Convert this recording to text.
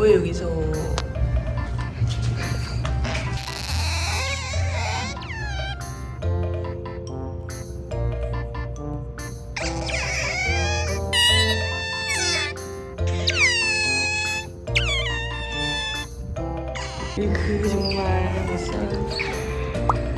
뭐해 여기서? 그 정말 멋있어요